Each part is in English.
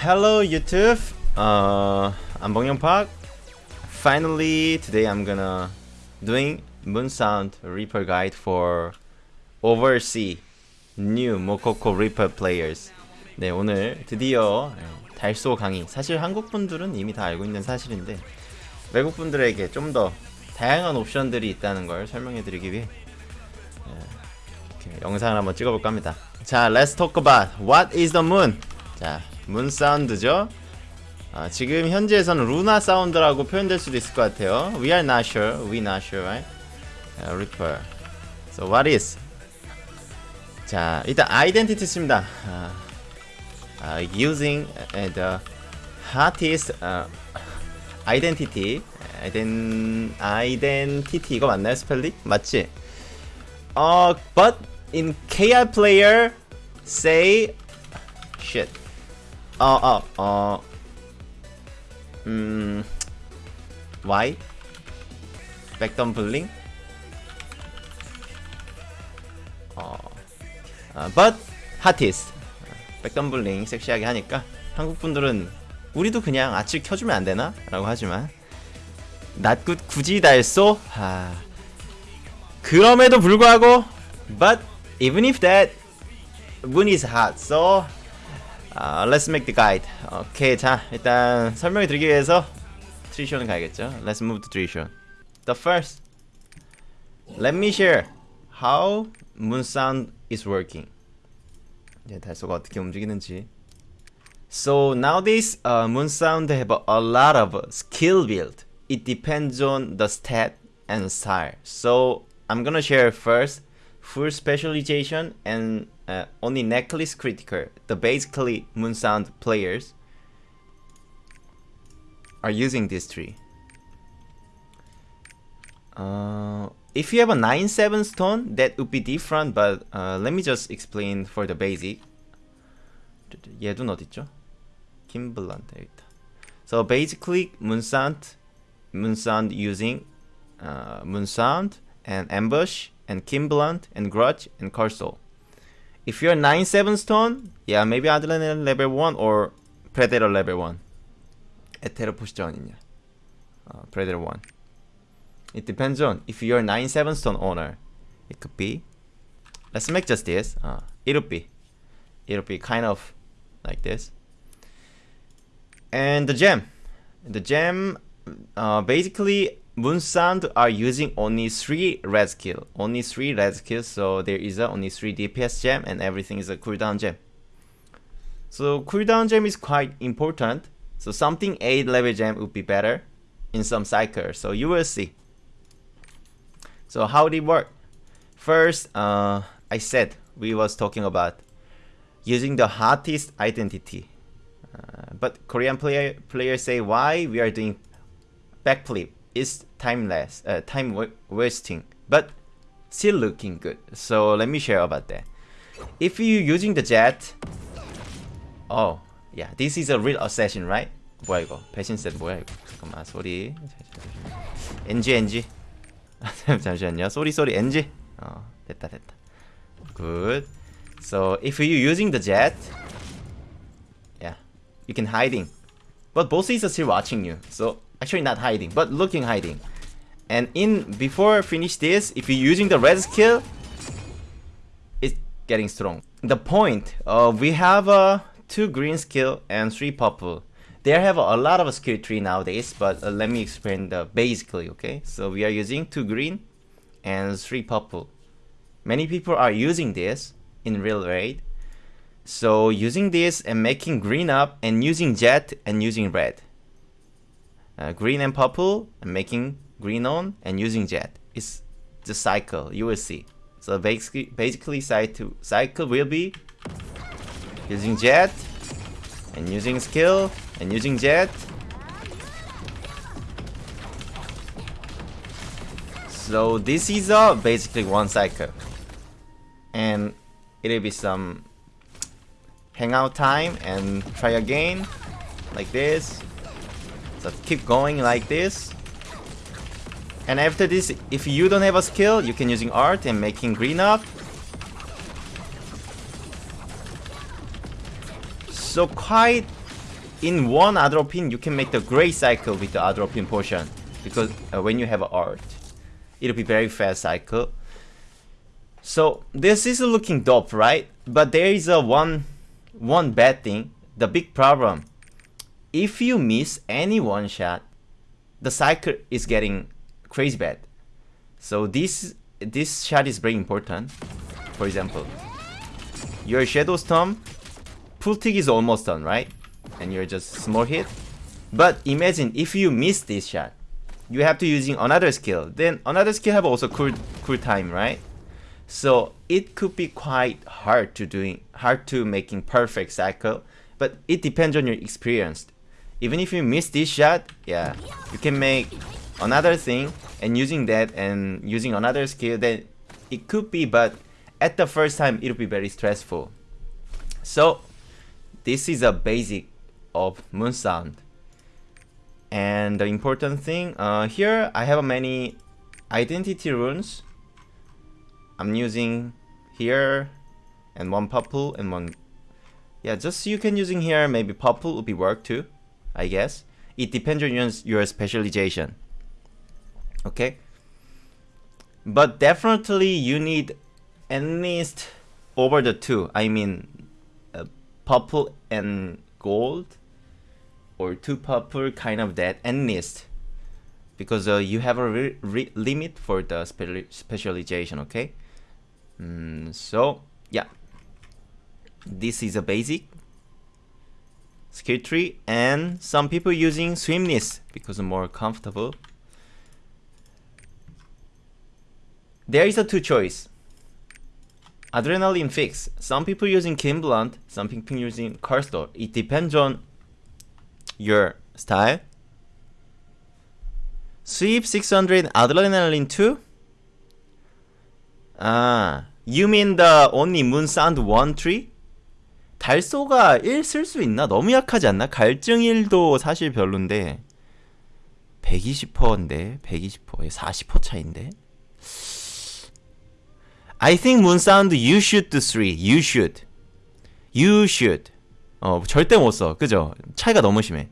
Hello YouTube. Uh, I'm Bong Young Park. Finally, today I'm gonna doing Moon Sound Reaper guide for Oversea New Mokoko Reaper players. 네, 오늘 드디어 달소 강의. 사실 한국 분들은 이미 다 알고 있는 사실인데 외국 분들에게 좀 더 다양한 옵션들이 있다는 걸 설명해드리기 위해 예, 영상을 한번 찍어볼까 합니다. 자, let's talk about what is the moon. 자, 문 사운드죠. 아, 지금 현재에서는 루나 사운드라고 표현될 수도 있을 것 같아요. We are not sure. We not sure, right? Uh, Reaper. So what is? 자, 일단 identity 씁니다. 아, 아, using uh, the hottest uh, identity. Iden, identity 이거 맞나요 스펠링? 맞지? 어, but in KR player say shit. 어, 어, 어. 음. Why? 백덤블링? 어. 아, but hottest. 백덤블링 섹시하게 하니까 한국 분들은 우리도 그냥 아칠 켜주면 안 되나? 라고 하지만 낫굿 굳이 달쏘? 아. 그럼에도 불구하고 but even if that moon is hot so 아, let's make the guide. Okay, 자 일단 설명을 드리기 위해서 트리션을 가야겠죠. Let's move to Trixion. The first, let me share how moon sound is working. 이제 달소가 어떻게 움직이는지. So nowadays, uh, moon sound have a lot of skill build. It depends on the stat and style. So I'm gonna share first full specialization and uh, only necklace critical. The basically moon sound players are using this tree. Uh, if you have a 9-7 stone, that would be different, but uh, let me just explain for the basic. 얘도 어딨죠? 김블란트 있다. So basically, moon sound, moon sound using uh, moon sound and ambush and Kimblunt and Grudge and Cursor. If you're 9-7 stone, yeah, maybe Adrenaline level 1 or Predator level 1. 에테르 보시죠 아니냐. Uh, Predator 1. It depends on if you're 9-7 stone owner. It could be. Let's make just this. Uh, it'll be. It'll be kind of like this. And the gem. The gem, uh, basically Moon Sound are using only 3 red skill. Only 3 red skills, so there is a only 3 DPS gem and everything is a cooldown gem. So cooldown gem is quite important. So something 8 level gem would be better in some cycles. So you will see. So how did it work? First, uh, I said we was talking about using the hottest identity. Uh, but Korean player players say why we are doing backflip is timeless, uh, time wasting, but still looking good. So let me share about that. If you're using the jet, oh yeah, this is a real assassin, right? 뭐야 이거? 배신셋 뭐야 이거? 잠깐만 소리. NG NG. 잠시만요. 소리 소리 NG. 어 됐다 됐다. Good. So if you're using the jet, yeah, you can hiding, but boss is still watching you. So actually not hiding but looking hiding. And in before I finish this if you're using the red skill it's getting strong. The point uh, we have a uh, two green skill and three purple. They have a, lot of skill tree nowadays but uh, let me explain the basically okay? So we are using two green and three purple. Many people are using this in real raid. So using this and making green up and using jet and using red uh, green and purple and making green on and using jet. It's the cycle, you will see. So basically, basically cycle, cycle will be using jet and using skill and using jet. So this is uh, basically one cycle. And it'll be some hangout time and try again like this so keep going like this. And after this, if you don't have a skill, you can using art and making green up. So quite in one Atropine, you can make the great cycle with the Atropine potion. Because uh, when you have art, it'll be very fast cycle. So this is looking dope, right? But there is a one, one bad thing. The big problem. If you miss any one shot, the cycle is getting crazy bad. So this this shot is very important. For example, your Shadow Storm, full tick is almost done, right? And you're just small hit. But imagine if you miss this shot, you have to using another skill. Then another skill have also cool cool time, right? So it could be quite hard to doing hard to making perfect cycle, but it depends on your experience. Even if you miss this shot, yeah, you can make another thing and using that and using another skill then it could be but at the first time it'll be very stressful. So this is a basic of moon sound. And the important thing uh, here I have many identity runes. I'm using here and one purple and one yeah just you can using here maybe purple would be work too I guess. It depends on your, your specialization. Okay? But definitely you need at least over the two I mean uh, purple and gold or two purple kind of that at least because uh, you have a limit for the spe specialization okay? Mm, so yeah. This is a basic skill tree and some people using swimness because more comfortable There is a two choice. Adrenaline fix. Some people using Kimblunt, some people using Cursor. It depends on your style. Sweep 600 Adrenaline 2? Ah, you mean the only moon sound 1 tree? 달소가 1 쓸 수 있나? 너무 약하지 않나? 갈증 1도 사실 별론데 120%인데 120%에 40% 차인데 I think moon sound you should do three. You should. You should. 어 절대 못 써. 그죠? 차이가 너무 심해.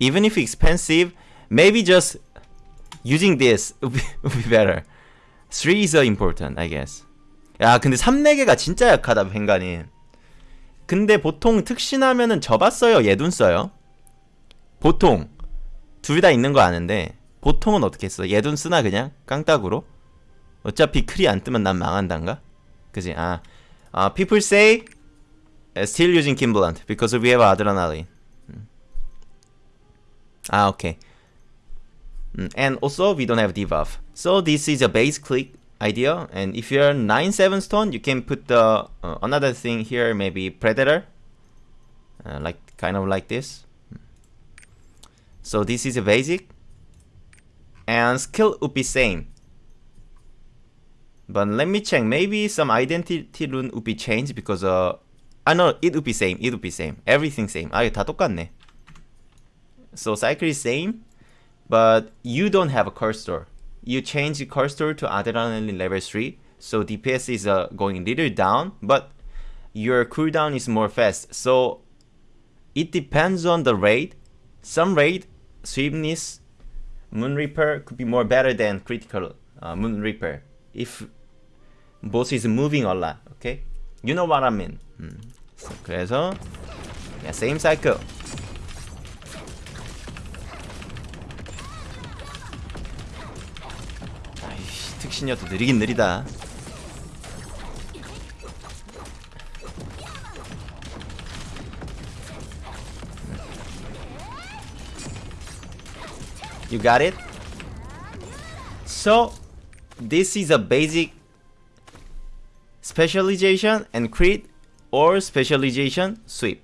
Even if expensive, maybe just using this would be, would be better. 3 is important, I guess. 야, 근데 3, 4개가 진짜 약하다, 뱅가님. 근데 보통 특신하면은 접었어요, 예둔 써요? 보통. 둘 다 있는 거 아는데, 보통은 어떻게 써? 예둔 쓰나 그냥? 깡따구로? 어차피 크리 안 뜨면 난 망한단가? 그지? 아, uh, people say still using Kimblant because we have adrenaline. Ah, okay. And also we don't have debuff. So this is a base click idea. And if you're 9-7 stone, you can put the uh, another thing here, maybe Predator. Uh, like kind of like this. So this is a basic. And skill would be same. But let me check. Maybe some identity rune would be changed because uh, I know it would be same. It would be same. Everything same. 아, 다 똑같네. So cycle is same, but you don't have a cursor. You change the cursor to adrenaline level 3, so DPS is uh, going little down, but your cooldown is more fast. So it depends on the raid. Some raid, Swiftness, Moon Reaper could be more better than critical uh, Moon Reaper. If boss is moving a lot. Okay? You know what I mean. 음. 그래서 yeah, same cycle. 아이씨, 특신이어도 느리긴 느리다. You got it? So, this is a basic specialization and crit or specialization sweep.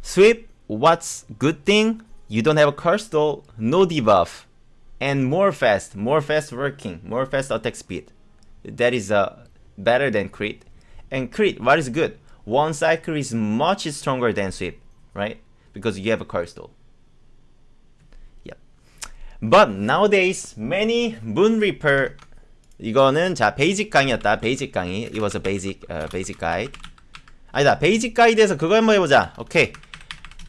Sweep, what's good thing? You don't have a curse though, no debuff, and more fast, more fast working, more fast attack speed. That is uh, better than crit. And crit, what is good? One cycle is much stronger than sweep, right? Because you have a curse though. Yep. But nowadays, many Moon Reaper 이거는 자 베이직 강의였다 베이직 강의 It was a basic, uh, basic guide 아니다 베이직 가이드에서 그거 한번 해보자 오케이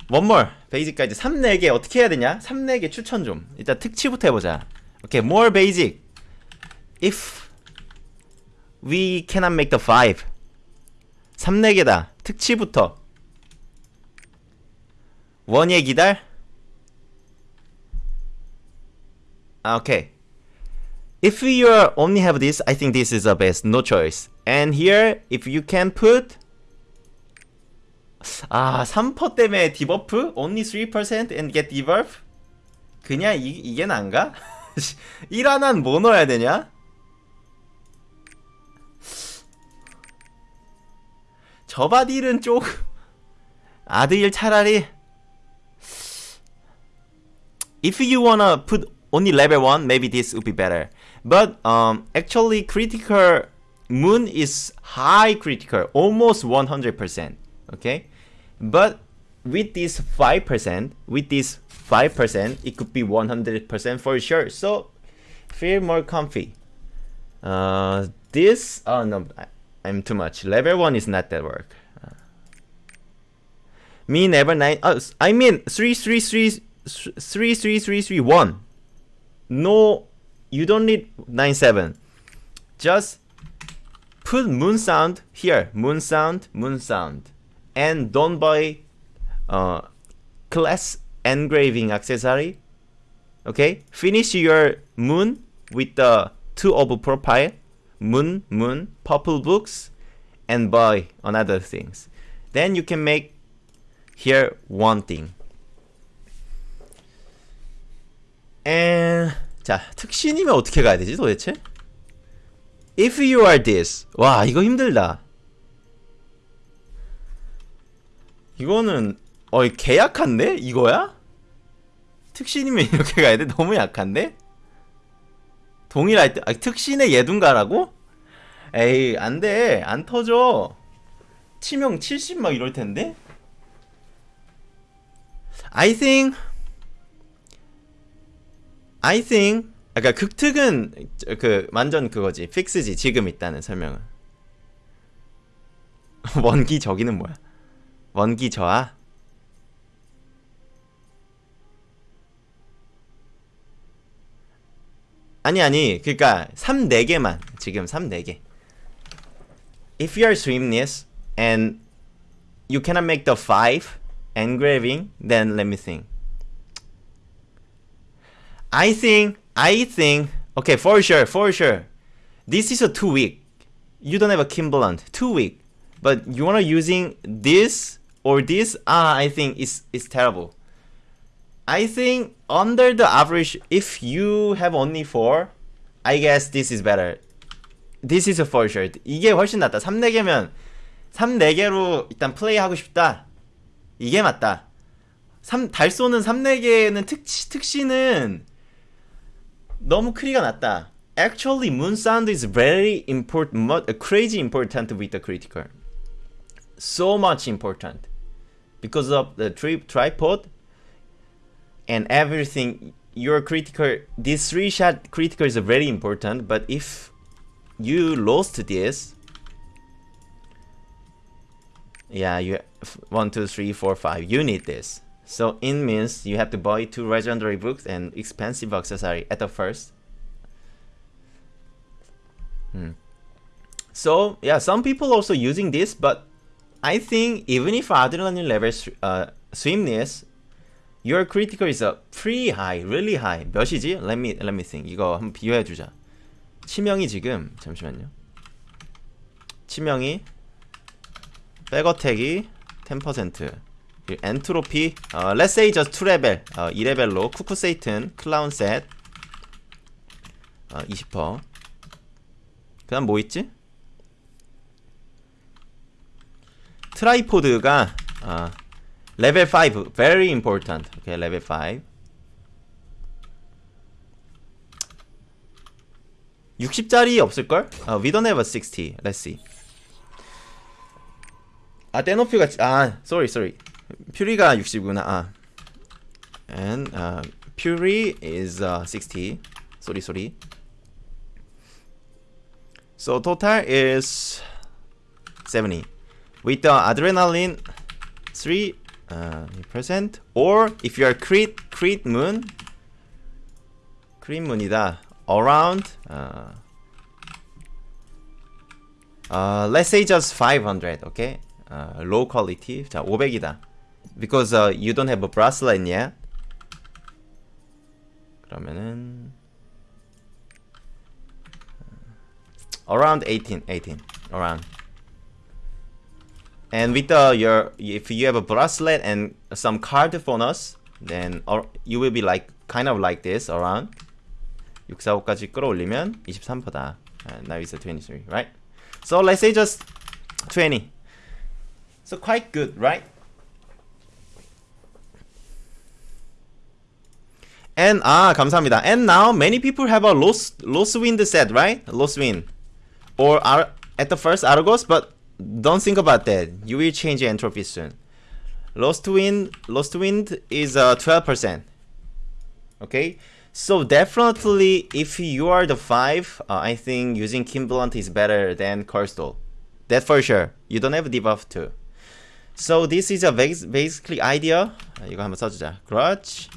one more. 베이직까지 3, 4개 어떻게 해야 되냐? 3, 4개 추천 좀. 일단 특치부터 해보자. 오케이, more basic. If we cannot make the 5. 3, 4개다. 특치부터. 원예 기달. 아, 오케이. If you only have this, I think this is the best. No choice. And here, if you can put 아, 3% 때문에 디버프? Only 3% and get debuff? 그냥 이, 이게 난가? 1 하나는 뭐 넣어야 되냐? 저바딜은 조금 아드일 차라리 If you wanna put only level 1, maybe this would be better. But um, actually critical moon is high critical, almost 100%. Okay? But with this 5%, with this 5%, it could be 100% for sure. So feel more comfy. Uh, this, oh no, I, I'm too much. Level 1 is not that work. Uh, me never 9, uh, I mean 3, 3, 3, 3, 3, 3, 3, 1. No, you don't need 9, 7. Just put moon sound here. Moon sound, moon sound and don't buy uh, class engraving accessory. Okay, finish your moon with the two of profile, moon, moon, purple books, and buy another things. Then you can make here one thing. And 자 특신이면 어떻게 가야 되지 도대체? If you are this, 와 이거 힘들다. 이거는 어이 개약한데? 이거야? 특신이면 이렇게 가야 돼? 너무 약한데? 동일할 때 아, 특신의 예둔가라고? 에이 안돼 안 터져 치명 70 막 이럴 텐데? I think 아까 극특은 그 완전 그거지 픽스지 지금 있다는 설명은 원기 저기는 뭐야 원기 저하 아니 아니 그니까 3 4개만 지금 3 4개 If you are swimness and you cannot make the 5 engraving then let me think I think I think okay for sure for sure this is a 2 week you don't have a Kimberland 2 week but you wanna using this or this, ah, I think is is terrible. I think under the average, if you have only 4, I guess this is better. This is a for sure. 이게 훨씬 낫다. 3, 4개면 3, 4개로 일단 플레이하고 싶다. 이게 맞다. 3, 달쏘는 3, 4개는 특, 특시는 너무 크리가 낮다. Actually, moon sound is very important, crazy important with the critical. So much important. Because of the trip tripod and everything your critical this three shot critical is very important but if you lost this yeah you one two three four five you need this so it means you have to buy two legendary books and expensive accessory at the first hmm. so yeah some people also using this but I think even if adrenaline level uh, swiftness, your critical is a pretty high, really high. 몇이지? Let me let me think. 이거 한번 비교해 주자. 치명이 지금 잠시만요. 치명이 백어택이 10% 엔트로피 어, let's say just 2레벨 어, 2레벨로 쿠쿠 세이튼 클라운 셋 어, 20%그 다음 뭐 있지? 트라이포드가 어, 레벨 5 very important okay 레벨 5 60짜리 없을걸? 어, we don't have a 60 let's see 아 떼노피가 아 sorry sorry 퓨리가 60구나 아 and uh, Fury is uh, 60 sorry sorry so total is 70 with the adrenaline 3 uh, percent or if you are crit crit moon crit moon이다 around uh, uh, let's say just 500 okay uh, low quality 자 500이다 because uh, you don't have a bracelet yet 그러면은 around 18 18 around and with the your if you have a bracelet and some card bonus then or you will be like kind of like this around 645까지 끌어올리면 23%다 uh, now it's a 23 right so let's say just 20 so quite good right and ah 감사합니다 and now many people have a lost lost wind set right lost wind or are at the first Argos but don't think about that. You will change entropy soon. Lost wind, lost wind is uh, 12%. Okay, so definitely if you are the five, uh, I think using Kimblunt is better than Coastal. That for sure. You don't have debuff too. So this is a basically idea. 이거 한번 써주자. Grudge.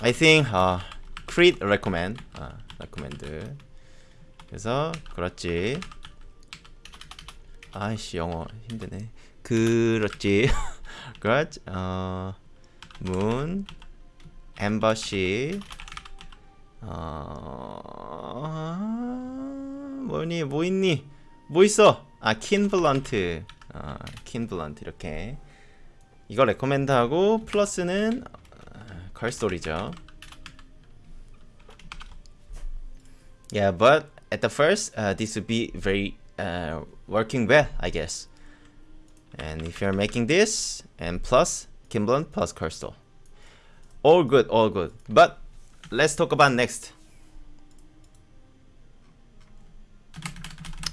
I think uh, Creed recommend. Uh, recommend. 그래서 그렇지. 아이씨 영어 힘드네. 그렇지. 그렇지. 어, 문 엠버시 어... 뭐니 뭐 있니? 뭐 있어? 아 킨 블런트. 아 킨 블런트 이렇게. 이거 레코멘드하고 플러스는 걸스토리죠. Yeah, but at the first, uh, this would be very uh, working well, I guess. And if you're making this, and plus Kimblunt plus Crystal. All good, all good. But let's talk about next.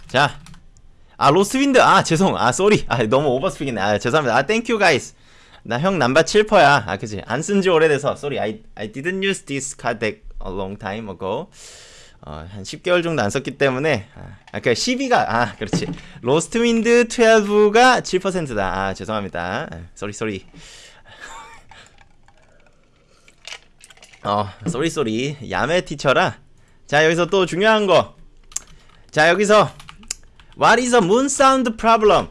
자, 아 로스윈드 아 죄송 아 쏘리 아 너무 오버스픽이네 아 죄송합니다 아 땡큐 가이스 나 형 남바 7퍼야 아 그지 안 쓴 지 오래돼서 쏘리 I, I didn't use this card deck a long time ago 어, 한 10개월 정도 안 썼기 때문에 아, 그 12가 아 그렇지 로스트 윈드 12가 7%다 아 죄송합니다 쏘리 쏘리 어 쏘리 쏘리 야매 티처라 자 여기서 또 중요한 거자 여기서 What is a moon sound problem?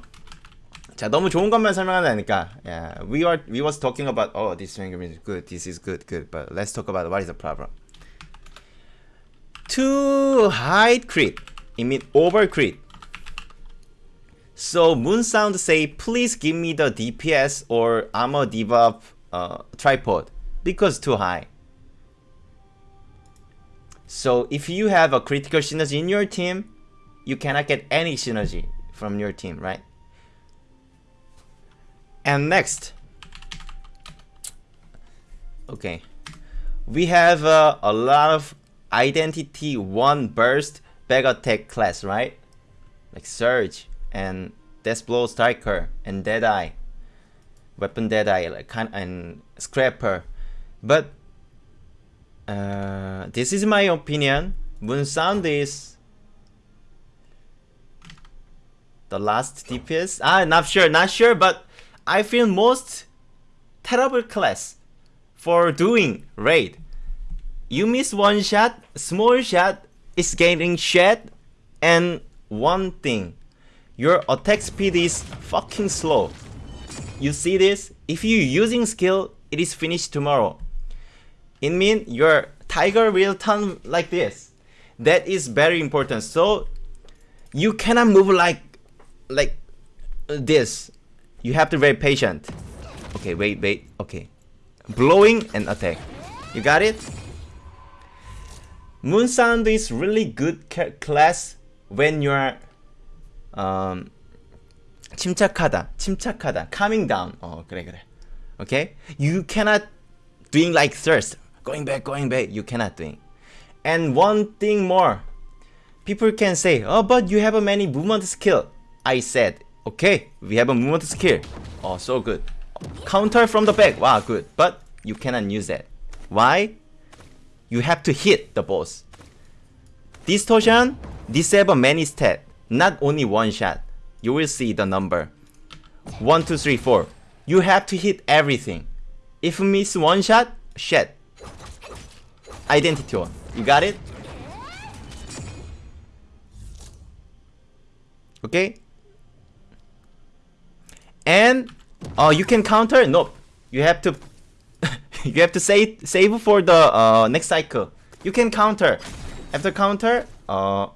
자 너무 좋은 것만 설명한다니까 yeah, we are we was talking about oh this is good this is good good but let's talk about what is the problem to hide crit. It means over crit. So Moonsound say, please give me the DPS or armor debuff uh, tripod because too high. So if you have a critical synergy in your team, you cannot get any synergy from your team, right? And next, okay, we have uh, a lot of identity 1 burst back attack class, right? Like Surge and Death Blow Striker and Deadeye. Weapon Deadeye like and Scrapper. But uh, this is my opinion. Moon Sound is the last DPS. Ah, not sure, not sure, but I feel most terrible class for doing raid you miss one shot, small shot is getting shot, and one thing, your attack speed is fucking slow. You see this? If you using skill, it is finished tomorrow. It means your tiger will turn like this. That is very important. So you cannot move like like this. You have to be very patient. Okay, wait, wait. Okay. Blowing and attack. You got it? Moon Sound is really good class when you're um, 침착하다, 침착하다, calming down. 어 그래 그래. Okay? You cannot doing like thirst, going back, going back. You cannot doing. And one thing more, people can say, oh, but you have a many movement skill. I said, okay, we have a movement skill. Oh, so good. Counter from the back. Wow, good. But you cannot use that. Why? You have to hit the boss. Distortion, disable many stat, not only one shot. You will see the number. 1, 2, 3, 4. you have to hit everything. If you miss one shot, shit. Identity one. You got it? Okay? And uh, you can counter? Nope. You have to you have to save save for the uh, next cycle. You can counter. After counter, uh,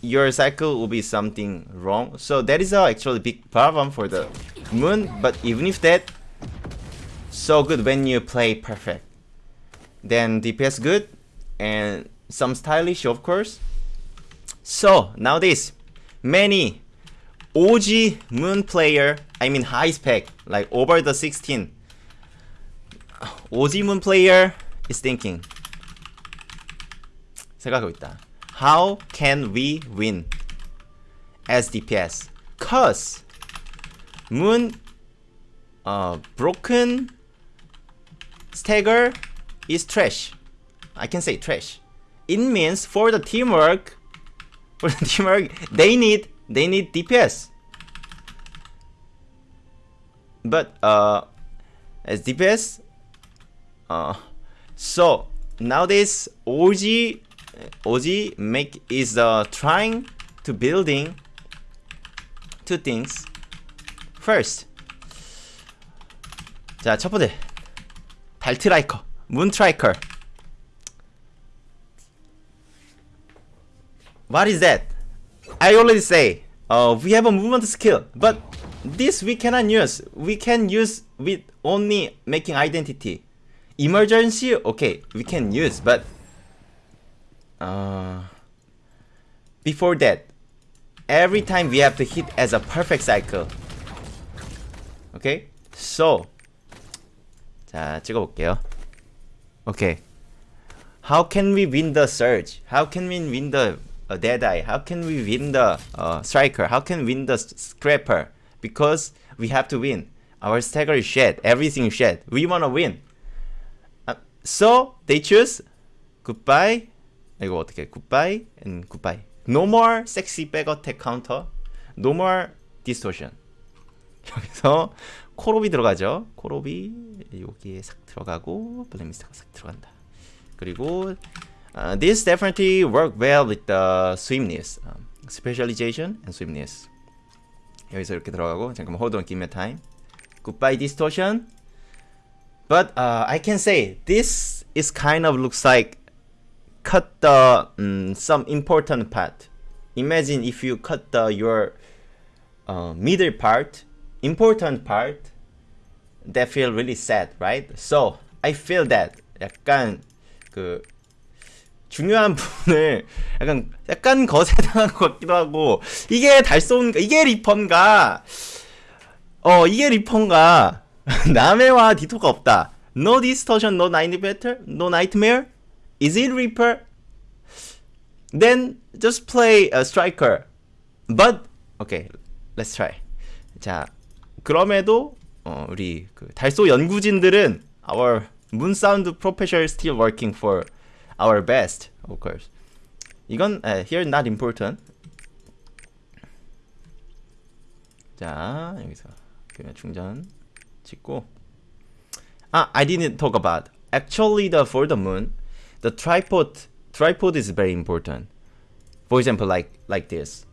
your cycle will be something wrong. So that is a actually big problem for the moon. But even if that, so good when you play perfect. Then DPS good and some stylish of course. So nowadays, many OG moon player, I mean high spec, like over the 16. OG moon player is thinking. 생각하고 있다. How can we win as DPS? Cause Moon uh, broken stagger is trash. I can say trash. It means for the teamwork, for the teamwork, they need they need DPS. But uh, as DPS, uh, so nowadays OG OG make is uh, trying to building two things. First, 자, 첫 번째. 발트라이커, 문트라이커. What is that? I already say, uh, we have a movement skill, but this we cannot use. We can use with only making identity. Emergency, okay, we can use, but uh, before that, every time we have to hit as a perfect cycle. Okay, so 자 찍어볼게요. Okay, how can we win the surge? How can we win the uh, deadeye? How can we win the uh, striker? How can we win the scraper? Because we have to win. Our stagger is shed. Everything is shed. We wanna win. Uh, so they choose goodbye 이거 어떻게 goodbye and goodbye no more sexy back attack counter no more distortion 여기서 코롭이 들어가죠 코롭이 여기에 싹 들어가고 블랙미스터가 싹 들어간다 그리고 uh, this definitely work well with the swiftness um, specialization and swiftness 여기서 이렇게 들어가고 잠깐만 hold on give me time goodbye distortion but uh, I can say this is kind of looks like cut the um, some important part. Imagine if you cut the your uh, middle part, important part, that feel really sad, right? So I feel that 약간 그 중요한 부분을 약간 약간 거세당한 것 같기도 하고 이게 달소인가 이게 리펀가 어 이게 리펀가 남해와 디토가 없다. No distortion, no night better, no nightmare. Is it Reaper? Then just play a striker. But okay, let's try. 자, 그럼에도 어, 우리 그 달소 연구진들은 our moon sound professor still working for our best, of course. 이건 uh, here not important. 자, 여기서 충전 찍고. 아, I didn't talk about. Actually, the for the moon. the tripod tripod is very important. For example, like like this.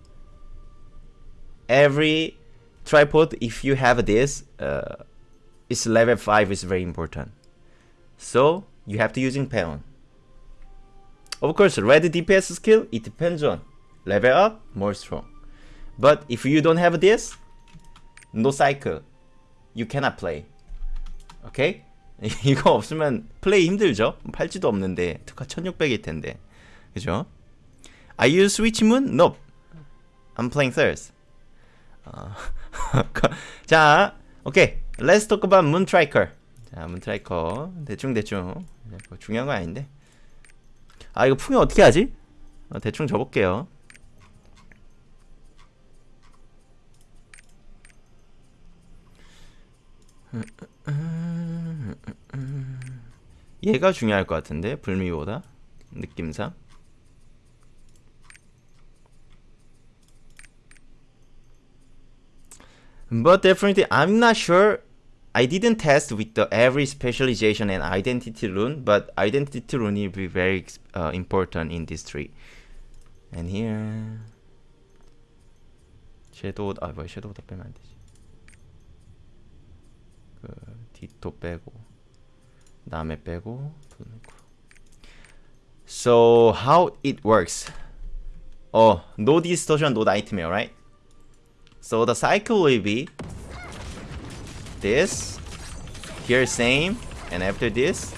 Every tripod, if you have this, uh, it's level five is very important. So you have to using peon. Of course, red DPS skill it depends on level up more strong. But if you don't have this, no cycle, You cannot play. Okay? 이거 없으면 플레이 힘들죠? 팔찌도 없는데 특화 1600일 텐데 그죠? Are you switch moon? Nope I'm playing thirds 어, 자 오케이 Let's talk about moon tracker 자 moon tracker 대충대충 뭐 중요한 건 아닌데 아 이거 풍요 어떻게 하지? 어, 대충 접을게요 얘가 중요할 것 같은데 불미보다 느낌상 But definitely I'm not sure I didn't test with the every specialization and identity rune, but identity rune will be very uh, important in this tree. And here, 섀도우 아 뭐야 섀도우 다 빼면 안 되지. 그 디토 빼고 남에 빼고 So how it works? Oh, no distortion, no nightmare, right? So the cycle will be this, here same, and after this,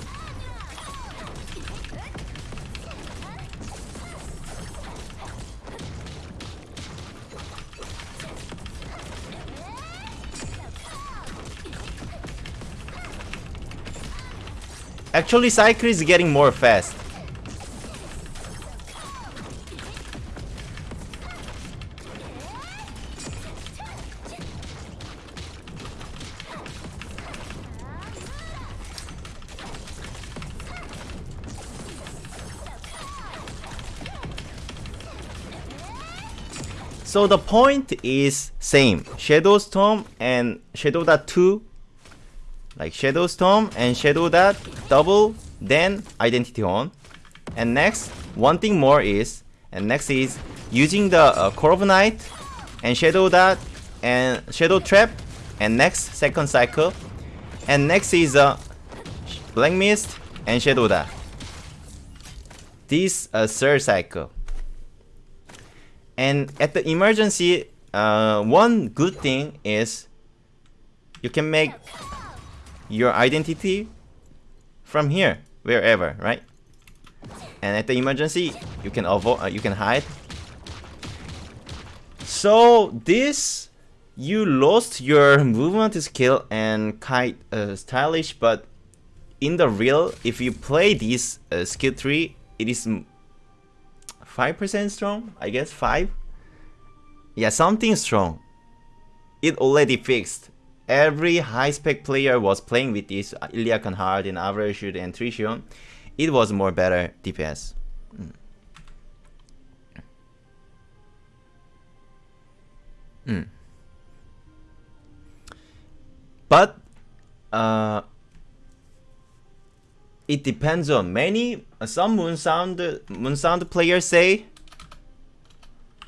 Actually, cycle is getting more fast. So the point is same. Shadow Storm and Shadow Dot 2 like Shadow Storm and Shadow Dot double then Identity on. And next, one thing more is, and next is using the uh, Core Night and Shadow Dot and Shadow Trap and next second cycle. And next is uh, Black Mist and Shadow Dot. This uh, third cycle. And at the emergency, uh, one good thing is you can make your identity from here, wherever, right? And at the emergency, you can avoid, uh, you can hide. So this, you lost your movement skill and quite uh, stylish, but in the real, if you play this uh, skill tree, it is 5% strong, I guess, 5? Yeah, something strong. It already fixed. Every high-spec player was playing with this Illiakan Hard and Average and Trishul. It was more better DPS. Mm. Mm. But uh, it depends on many some moon sound moon sound players say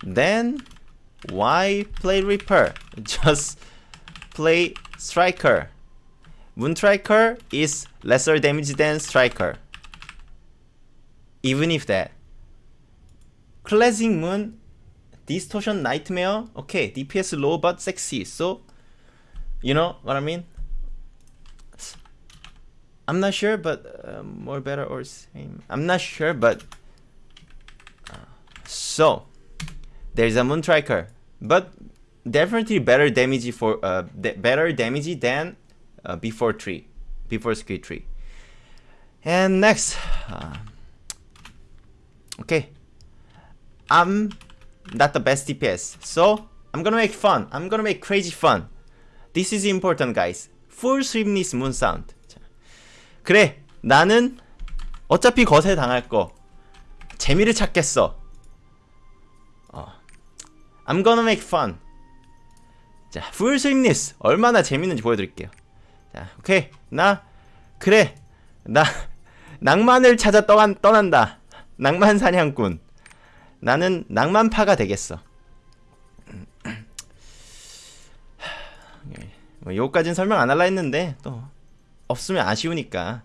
then why play reaper just play striker. Moon striker is lesser damage than striker. Even if that. Classic moon distortion nightmare. Okay dps low but sexy. So you know what i mean? I'm not sure, but uh, more better or same. I'm not sure, but uh, so there's a moon striker, but definitely better damage for uh, better damage than uh, before tree, before skill tree. And next, uh, okay, I'm not the best DPS, so I'm gonna make fun. I'm gonna make crazy fun. This is important, guys. Full sweepness moon sound. 그래 나는 어차피 거세 당할 거 재미를 찾겠어 어. I'm gonna make fun 자 full sweetness 얼마나 재밌는지 보여드릴게요. 자 오케이. 나 그래. 나 낭만을 찾아 떠난, 떠난다. 낭만 사냥꾼. 나는 낭만파가 되겠어. 뭐 요까진 설명 안 할라 했는데 또 없으면 아쉬우니까.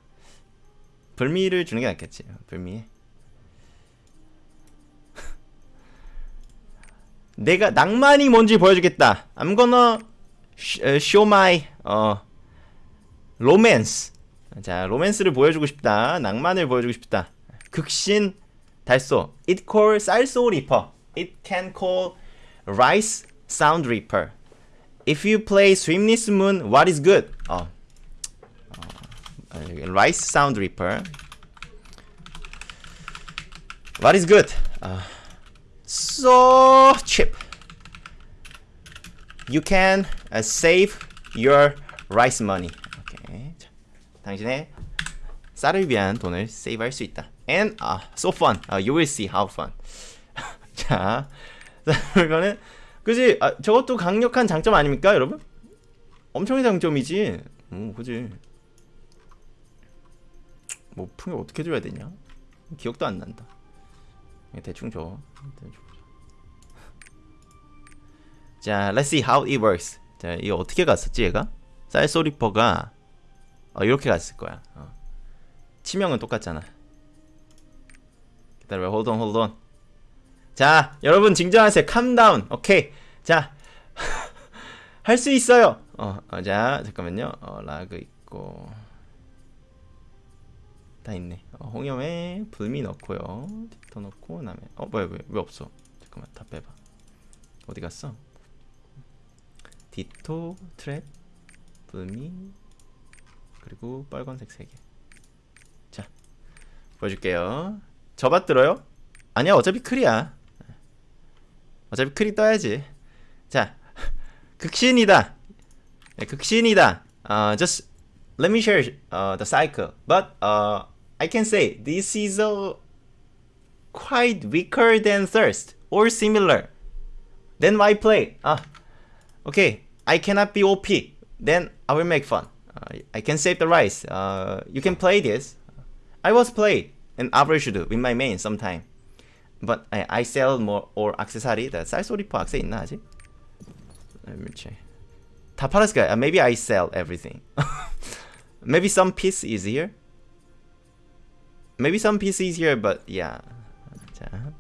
불미를 주는 게 낫겠지 불미 내가 낭만이 뭔지 보여주겠다 I'm gonna show my 어 로맨스 자 로맨스를 보여주고 싶다 낭만을 보여주고 싶다 극신 달소 It call 쌀소 리퍼 It can call rice sound reaper If you play Swimless Moon, what is good? 어, rice sound reaper what is good uh, so cheap. You can uh, save your rice money. Okay. 당신의 쌀을 위한 돈을 세이브할 수 있다. And uh, so fun. uh, you will see how fun. 자 이거는 그지? 아, 저것도 강력한 장점 아닙니까 여러분? 엄청난 장점이지. 오 그지? 뭐 풍요 어떻게 줘야 되냐? 기억도 안 난다 대충 줘. 대충 줘. 자 let's see how it works. 자 이거 어떻게 갔었지 얘가? 쌀소리퍼가 어, 이렇게 갔을 거야. 어. 치명은 똑같잖아. 기다려 hold on hold on. 자 여러분 진정하세요. Calm down. 오케이 자 할 수 있어요. 어, 어, 자 잠깐만요. 어, 라그 있고. 다 있네. 어, 홍염에 불미 넣고요 디터 넣고 그 다음에 어 뭐야 왜, 왜 없어? 잠깐만 다 빼봐. 어디 갔어? 디토 트랩 불미 그리고 빨간색 3개. 자 보여줄게요. 저밭 들어요? 아니야 어차피 클이야. 어차피 클이 떠야지. 자 극신이다. 네, 극신이다. uh, just let me share uh, the cycle. But uh, I can say this is a quite weaker than thirst or similar then why play ah okay I cannot be OP then I will make fun uh, I can save the rice uh, you can play this I was played an average do with my main sometime but I, I sell more or accessory 다 쌀소리퍼 악세 있나 아직? Let me check 다 팔았을까요? Uh, maybe I sell everything maybe some piece is here maybe some piece is here but yeah 자.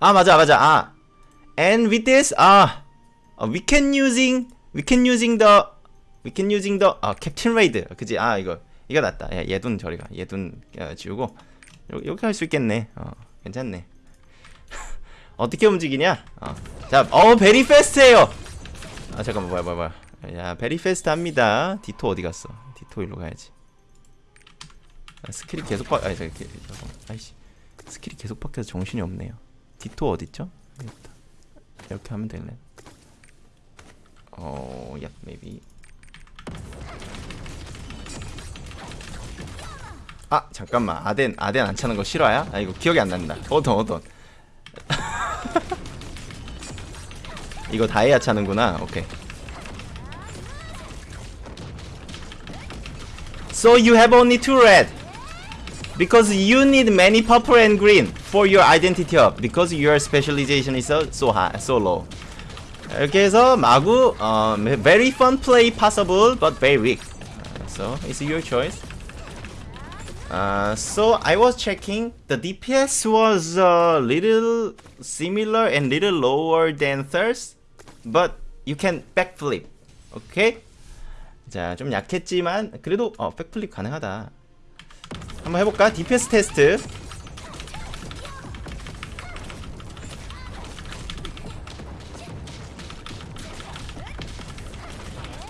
아 맞아 맞아. 아. And with this 아. uh, we can using we can using the we can using the 아 캡틴 레이드 그지? 아 이거 이거 낫다. 야, 얘돈 저리가. 얘돈 어, 지우고. 요- 이렇게 할 수 있겠네. 어 괜찮네. 어떻게 움직이냐? 어. 자어 베리 페스트해요. 아 잠깐만 뭐야 뭐야 뭐야. 야 베리 페스트 합니다. 디토 어디 갔어? 디토 일로 가야지. 아, 스킬이 계속 바 아니 잠깐만 아이씨 스킬이 계속 바뀌어서 정신이 없네요 디토 어딨죠 이렇게 하면 되네 어, 야, maybe. 아, 잠깐만. 아덴, 아덴 안 차는 거 실화야? 아, 이거 기억이 안 난다. 어떤, 어떤. 이거 다이아 차는구나. 오케이. So you have only two red. Because you need many purple and green for your identity up. Because your specialization is so, so high, so low. 이렇게 해서 마구 어, very fun play possible but very weak. Uh, so it's your choice. Uh, so I was checking the DPS was a little similar and little lower than thirst, but you can backflip. Okay? 자, 좀 약했지만 그래도 어, 백플립 가능하다. 한번 해볼까? DPS 테스트.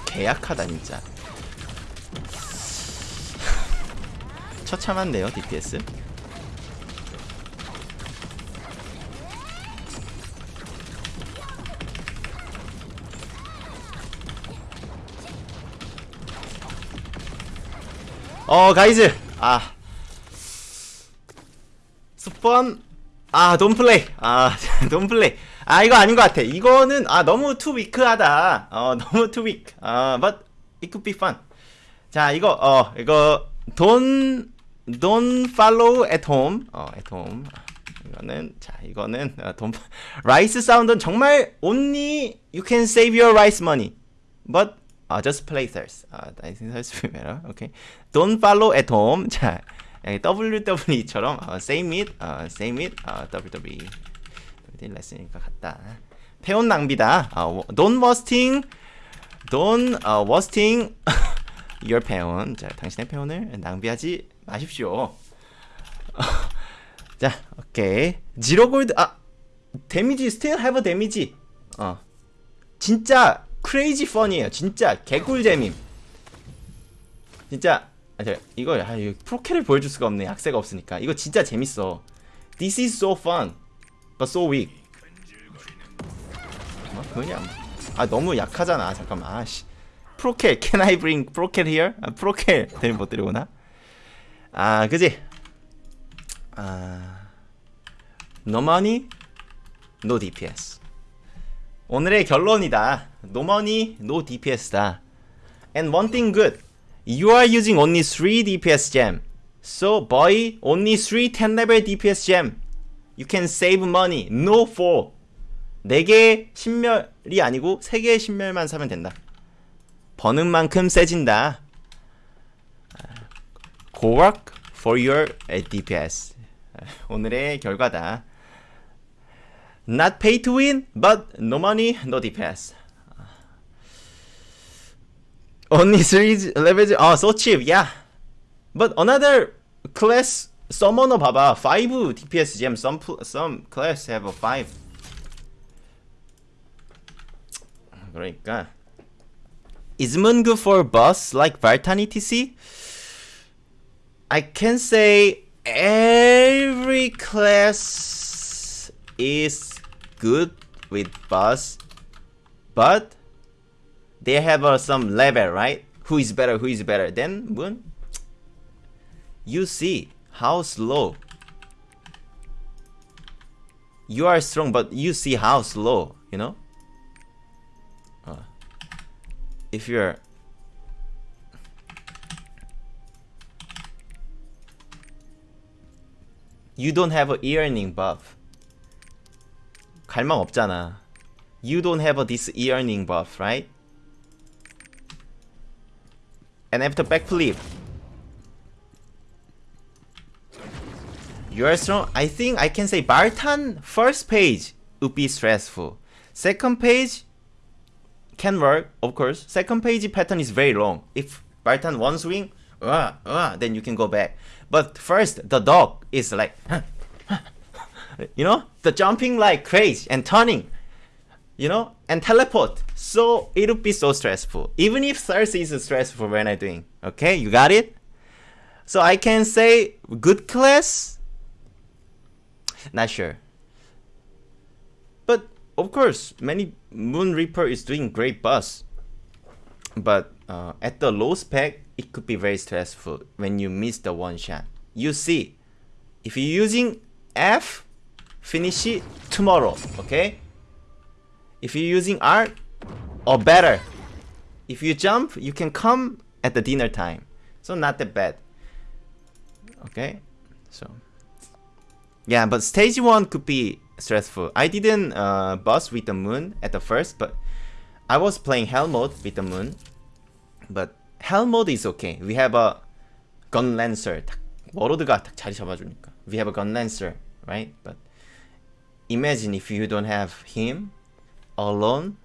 개약하다 진짜. 처참한데요 DPS. 어 가이즈 아 스폰 아 돈플레이 아 돈플레이 아 이거 아닌 것 같아 이거는 아 너무 투 위크하다 어 너무 투 위크 아 but it could be fun 자 이거 어 이거 don't don't follow at home 어 at home 이거는 자 이거는 어, 돈 라이스 사운드는 정말 only you can save your rice money but uh, just play thirst 아 will be better okay don't follow at home 자 WWE처럼 어, same it 어, same it 어, WWE WWE 레슨이니까 같다. 페온 낭비다. 어, don't wasting don't uh, wasting your 페온 자 당신의 페온을 낭비하지 마십시오. 자 오케이. 지로 골드 아 데미지 스틸 해버 데미지 어 진짜 크레이지 펀이에요. 진짜 개꿀잼임. 진짜 아, 저, 이거 아, 프로캐를 보여줄 수가 없네. 악세가 없으니까. 이거 진짜 재밌어. This is so fun but so weak. 뭐? 그냥 아 너무 약하잖아. 잠깐만. 아씨. 프로캐 can I bring 프로캐 here? 아, 프로캐. 데리 못 데려오나? 아 그지? 아 money, no DPS 오늘의 결론이다. Money, no DPS다. And one thing good, you are using only 3 DPS gem. So boy, only 3 10 level DPS gem. You can save money. No 4. 4개의 신멸이 아니고 3개의 신멸만 사면 된다. 버는 만큼 세진다. Go work for your DPS. 오늘의 결과다. Not pay to win, but no money, no DPS. Only three levels. Oh, so cheap, yeah. But another class summoner 봐봐. 5 DPS gem. Some pl- some class have a 5. 그러니까 is Moon good for boss like Vartan etc? I can say every class is good with boss, but they have uh, some level, right? Who is better? Who is better? Then Moon, you see how slow. You are strong, but you see how slow. You know. Uh, if you're you don't have a earning buff. 갈망 없잖아. You don't have a this earning buff, right? And after backflip, you are strong. I think I can say Valtan first page would be stressful. Second page can work, of course. Second page pattern is very long. If Valtan one swing, uh, uh, then you can go back. But first, the dog is like, you know, the jumping like crazy and turning, you know, and teleport. So it would be so stressful. Even if thirst is stressful when I doing. Okay, you got it? So I can say good class. Not sure. But of course, many Moon Reaper is doing great boss. But uh, at the low spec, it could be very stressful when you miss the one shot. You see, if you're using F, finish it tomorrow, okay? If you're using R, or better, if you jump, you can come at the dinner time. So not that bad. Okay, so yeah, but stage one could be stressful. I didn't uh, boss with the moon at the first, but I was playing hell mode with the moon. But hell mode is okay. We have a gun lancer. 딱 워로드가 딱 자리 잡아주니까. We have a gun lancer, right? But imagine if you don't have him alone